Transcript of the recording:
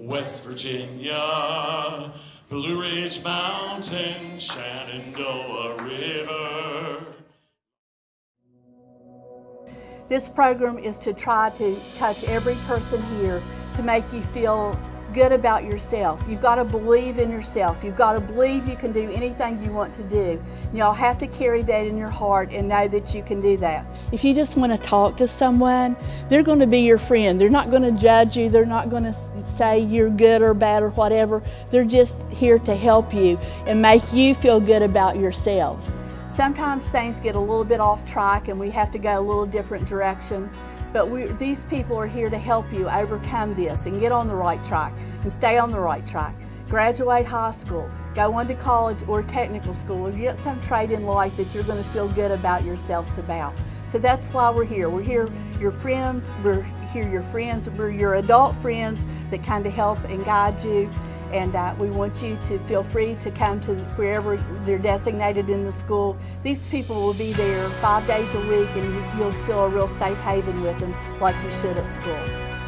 West Virginia, Blue Ridge Mountain, Shenandoah River. This program is to try to touch every person here to make you feel good about yourself. You've got to believe in yourself. You've got to believe you can do anything you want to do. Y'all have to carry that in your heart and know that you can do that. If you just want to talk to someone, they're going to be your friend. They're not going to judge you. They're not going to say you're good or bad or whatever. They're just here to help you and make you feel good about yourselves. Sometimes things get a little bit off track and we have to go a little different direction. But we, these people are here to help you overcome this and get on the right track and stay on the right track. Graduate high school, go on to college or technical school, or get some trade in life that you're going to feel good about yourselves about. So that's why we're here. We're here, your friends, we're here your friends, we're your adult friends that kind of help and guide you and uh, we want you to feel free to come to wherever they're designated in the school. These people will be there five days a week and you'll feel a real safe haven with them like you should at school.